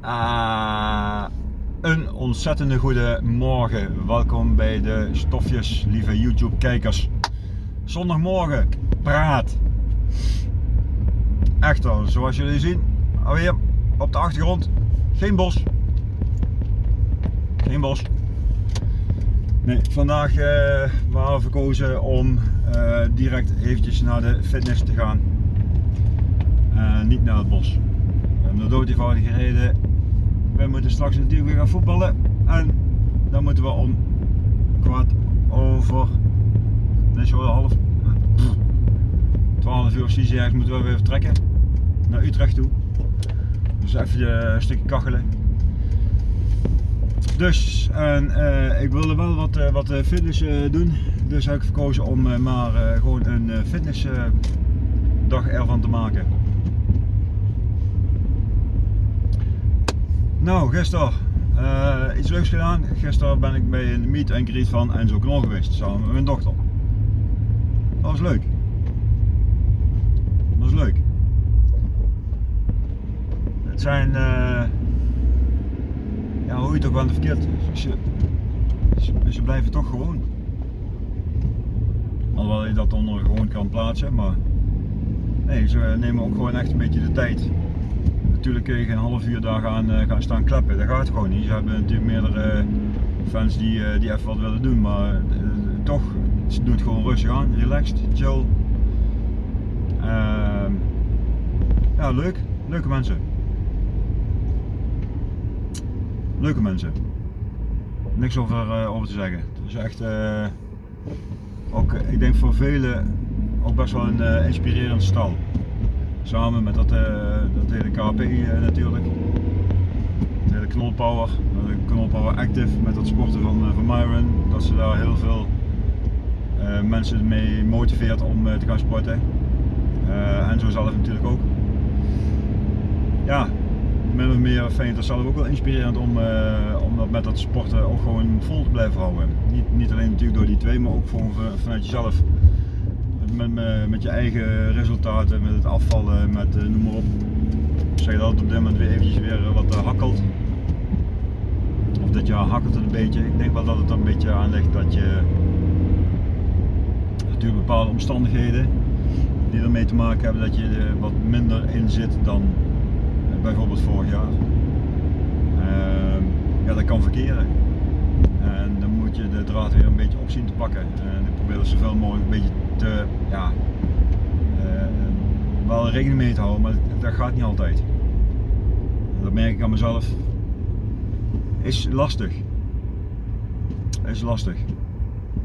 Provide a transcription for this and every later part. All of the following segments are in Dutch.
Ah, een ontzettende goede morgen. Welkom bij de stofjes, lieve YouTube kijkers. Zondagmorgen, praat. Echter, zoals jullie zien, alweer op de achtergrond, geen bos. Geen bos. Nee, vandaag uh, waren we verkozen om uh, direct eventjes naar de fitness te gaan. Niet naar het bos. Om de dood eenvoudige reden we moeten straks natuurlijk weer gaan voetballen. En dan moeten we om kwart over, nee zo half, 12 uur of ergens moeten we weer vertrekken naar Utrecht toe. Dus even een stukje kachelen. Dus, en uh, ik wilde wel wat, uh, wat fitness doen. Dus heb ik gekozen om maar gewoon een fitnessdag ervan te maken. Nou, gisteren uh, iets leuks gedaan. Gisteren ben ik bij een meet and greet van Enzo Knol geweest, samen met mijn dochter. Dat was leuk. Dat was leuk. Het zijn, uh, ja hoe je het ook wel verkeerd, ze, blijven toch gewoon. Alhoewel je dat onder gewoon kan plaatsen, maar nee, ze nemen ook gewoon echt een beetje de tijd natuurlijk kun je geen half uur daar gaan, uh, gaan staan klappen. Dat gaat gewoon niet. Ze hebben natuurlijk meerdere fans die, die even wat willen doen, maar toch, ze doen het gewoon rustig aan, relaxed, chill. Ehm, ja, leuk. Leuke mensen. Leuke mensen. Niks over, over te zeggen. Het is echt, ook, ik denk voor velen ook best wel een inspirerend stal. Samen met dat, uh, dat hele KP uh, eh, natuurlijk. Het hele knolpower, de knolpower active met dat sporten van, van Myron. Dat ze daar heel veel mensen mee motiveert om te gaan sporten. en zo zelf natuurlijk ook. Ja, min of meer vind ik dat zelf ook wel inspirerend om, om dat met dat sporten ook gewoon vol te blijven houden. Niet, niet alleen natuurlijk door die twee, maar ook gewoon vanuit jezelf met, met, met je eigen resultaten, met het afvallen, met uh, noem maar op. Zeg dat op dit moment weer eventjes weer eh, wat hakkelt. Of dit jaar hakkelt het een beetje. Ik denk wel dat het er een beetje aan ligt dat je natuurlijk bepaalde omstandigheden die ermee te maken hebben dat je er wat minder in zit dan bijvoorbeeld vorig jaar. Uh, ja, dat kan verkeren. En de draad weer een beetje op zien te pakken. En ik probeer er zoveel mogelijk een beetje te, ja, uh, wel rekening mee te houden, maar dat gaat niet altijd. Dat merk ik aan mezelf. Is lastig. Is lastig.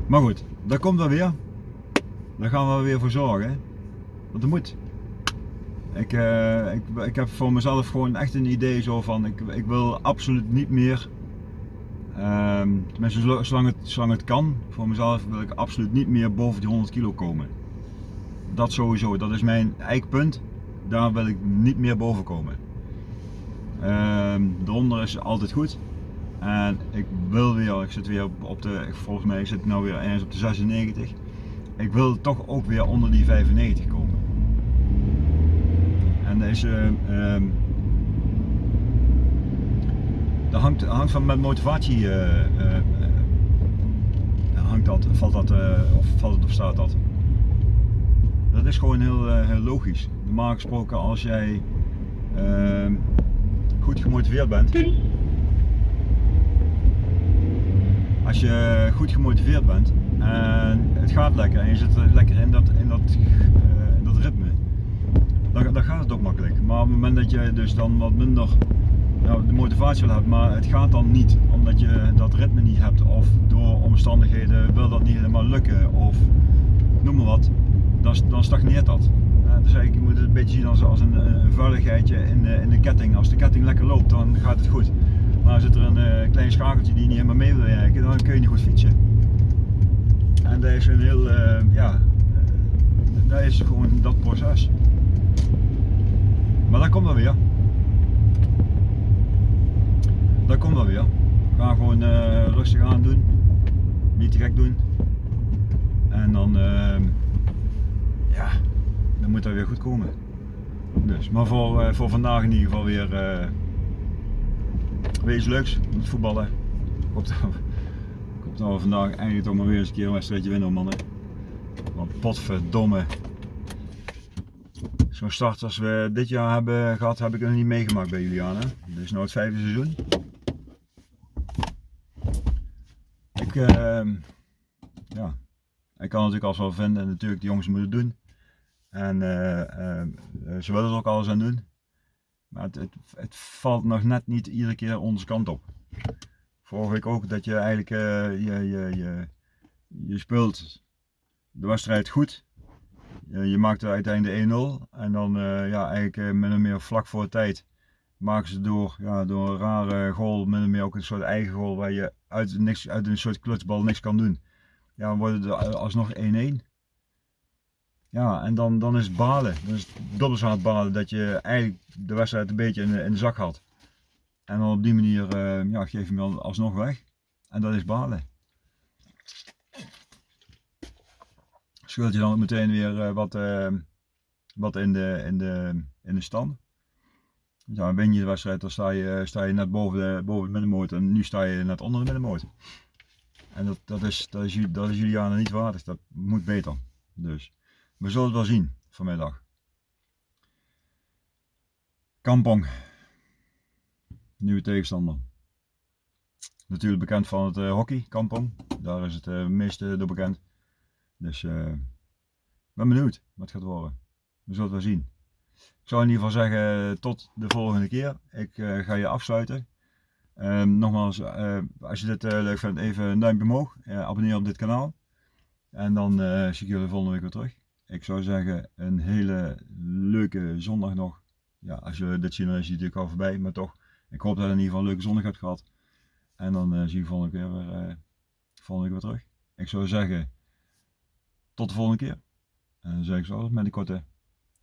Maar goed, dat komt wel weer. Daar gaan we weer voor zorgen. Want dat moet. Ik, uh, ik, ik heb voor mezelf gewoon echt een idee zo van, ik, ik wil absoluut niet meer Um, tenminste, zolang het, zolang het kan, voor mezelf wil ik absoluut niet meer boven die 100 kilo komen. Dat sowieso, dat is mijn eikpunt. Daar wil ik niet meer boven komen. Um, daaronder is altijd goed. En ik wil weer, ik zit weer op, de, volgens mij zit ik nou weer ergens op de 96. Ik wil toch ook weer onder die 95 komen. En deze, dat hangt, hangt van met motivatie uh, uh, hangt dat, valt dat, of valt het of staat dat. Dat is gewoon heel, heel logisch. Normaal gesproken als jij ehm, goed gemotiveerd bent. Als je goed gemotiveerd bent en het gaat lekker en je zit lekker in dat, in dat, in dat ritme, dan, dan gaat het ook makkelijk. Maar op het moment dat je dus dan wat minder nou, de motivatie wil hebben, maar het gaat dan niet omdat je dat ritme niet hebt of door omstandigheden wil dat niet helemaal lukken of noem maar wat, dan, dan stagneert dat. Uh, dus eigenlijk, je moet het een beetje zien als, een, een vuiligheidje in de, in de ketting. Als de ketting lekker loopt, dan gaat het goed. Maar zit er een uh, klein schakeltje die niet helemaal mee wil werken, dan kun je niet goed fietsen. En dat is een heel, uh, ja, dat is gewoon dat proces. Maar dat komt dan weer dat komt wel weer. We gaan gewoon uh, rustig aan doen. Niet te gek doen. En dan, uh, ja, dan moet dat weer goed komen. Dus, maar voor, uh, voor vandaag in ieder geval weer, uh, weer iets leuks met voetballen. Ik hoop dat, we vandaag eindelijk toch maar weer eens een keer een wedstrijdje winnen mannen. Want potverdomme. Zo'n start als we dit jaar hebben gehad, heb ik nog niet meegemaakt bij Juliana. Dit is nu het vijfde seizoen. Ik, uh, ja, ik kan natuurlijk als wel vinden en natuurlijk de jongens moeten doen. En uh, ze willen er ook alles aan doen. Maar het, het, valt nog net niet iedere keer onze kant op. Vorige week ook dat je eigenlijk uh, je, je, je, je speelt de wedstrijd goed. Je, maakt er uiteindelijk 1-0 en dan ja, eigenlijk min meer vlak voor tijd maken ze door, ja, door een rare goal, min of meer ook een soort eigen goal waar je uit, niks, uit een soort klutsbal niks kan doen. Ja, dan wordt het alsnog 1-1. Ja, en dan, dan is het balen. Dan is het balen dat je eigenlijk de wedstrijd een beetje in de, in zak had. En dan op die manier uh, ja, geef je hem dan alsnog weg. En dat is balen. Schuld je dan meteen weer uh, wat, uh, wat in, de, in, de, in de stand. Ja, win je de wedstrijd, dan sta je, sta je net boven, de, boven het middenmoot en nu sta je net onder de middenmoot. En dat, dat, is, dat, is, dat is Juliana niet waardig, dat moet beter. Dus. We zullen het wel zien vanmiddag. Kampong. Nieuwe tegenstander. Natuurlijk bekend van het uh, hockey, Kampong. Daar is het uh, meeste door bekend. Dus ik ben benieuwd wat het gaat worden. We zullen het wel zien. Ik zou in ieder geval zeggen tot de volgende keer. Ik ga je afsluiten. Ehm, nogmaals, als je dit leuk vindt, even een duimpje omhoog. abonneer op dit kanaal. En dan zie ik jullie volgende week weer terug ik zou zeggen een hele leuke zondag nog. Ja, als je dit ziet dan is het natuurlijk al voorbij, maar toch. Ik hoop dat je in ieder geval een leuke zondag hebt gehad. En dan zie je volgende keer weer, volgende keer weer terug. Ik zou zeggen tot de volgende keer. En dan zeg ik zo met een korte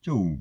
ciao.